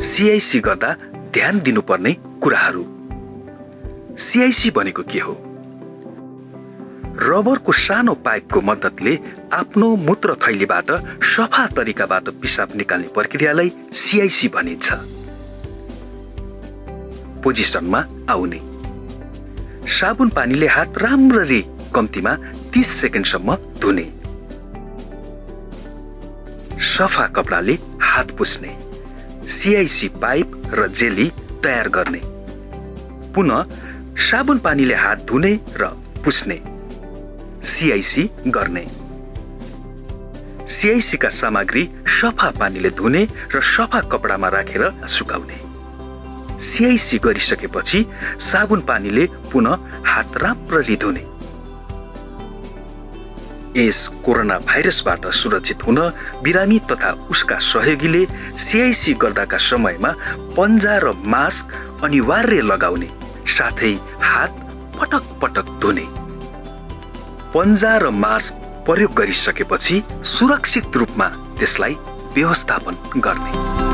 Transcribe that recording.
CIC गर्दा ध्यान दिनुपर्ने कुराहरू। सिआइसी भनेको के हो? रबरको सानो पाइपको मद्दतले आफ्नो मूत्र थैलीबाट सफा तरिकाबाट पिसाब निकाल्ने प्रक्रियालाई सिआइसी भनिन्छ। पोजिसनमा आउने। साबुन पानीले हात राम्ररी कम्तीमा तिस सेकेन्डसम्म धुने। सफा कपडाले हात पुस्ने। सिआइसी पाइप र जेली तयार गर्ने। पुनः साबुन पानीले हात धुने र पुस्ने। सिआइसी गर्ने। सिआइसीका सामग्री सफा पानीले धुने र सफा कपडामा राखेर सुकाउने। सिआइसी गरिसकेपछि साबुन पानीले पुनः हात राम्ररी धुने। यस कोरोना भाइरसबाट सुरक्षित हुन बिरामी तथा उसका सहयोगीले सिआइसी गर्दाका समयमा पन्जा र मास्क अनिवार्य लगाउने साथै हात पटक पटक धुने। पन्जा र मास्क प्रयोग गरिसकेपछि सुरक्षित रूपमा त्यसलाई व्यवस्थापन गर्ने।